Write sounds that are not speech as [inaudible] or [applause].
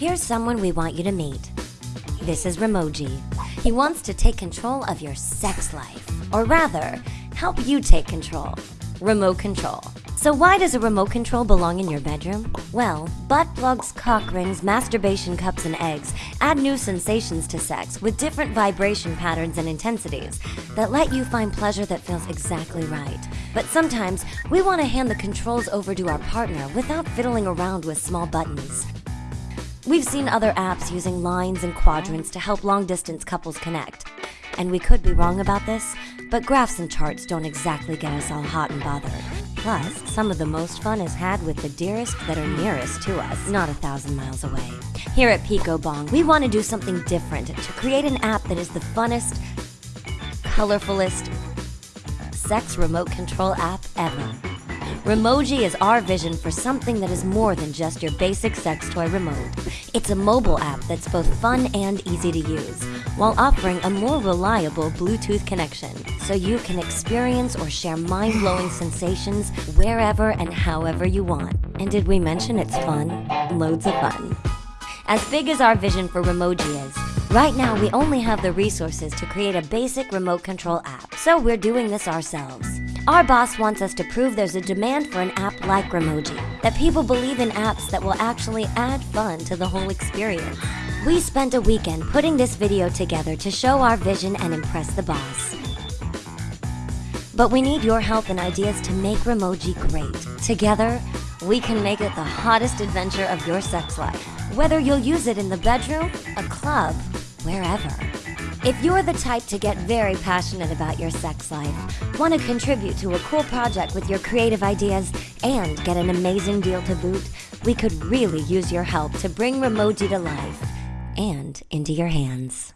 Here's someone we want you to meet. This is Remoji. He wants to take control of your sex life, or rather, help you take control. Remote control. So why does a remote control belong in your bedroom? Well, butt plugs, cock rings, masturbation cups, and eggs add new sensations to sex with different vibration patterns and intensities that let you find pleasure that feels exactly right. But sometimes we want to hand the controls over to our partner without fiddling around with small buttons. We've seen other apps using lines and quadrants to help long distance couples connect. And we could be wrong about this, but graphs and charts don't exactly get us all hot and bothered. Plus, some of the most fun is had with the dearest that are nearest to us, not a thousand miles away. Here at PicoBong, we want to do something different to create an app that is the funnest, colorfulest sex remote control app ever. Remoji is our vision for something that is more than just your basic sex toy remote. It's a mobile app that's both fun and easy to use, while offering a more reliable Bluetooth connection, so you can experience or share mind-blowing [sighs] sensations wherever and however you want. And did we mention it's fun? Loads of fun. As big as our vision for Remoji is, right now we only have the resources to create a basic remote control app, so we're doing this ourselves. Our boss wants us to prove there's a demand for an app like Remoji, that people believe in apps that will actually add fun to the whole experience. We spent a weekend putting this video together to show our vision and impress the boss. But we need your help and ideas to make Remoji great. Together, we can make it the hottest adventure of your sex life. Whether you'll use it in the bedroom, a club, wherever. If you're the type to get very passionate about your sex life, want to contribute to a cool project with your creative ideas, and get an amazing deal to boot, we could really use your help to bring Remoji to life and into your hands.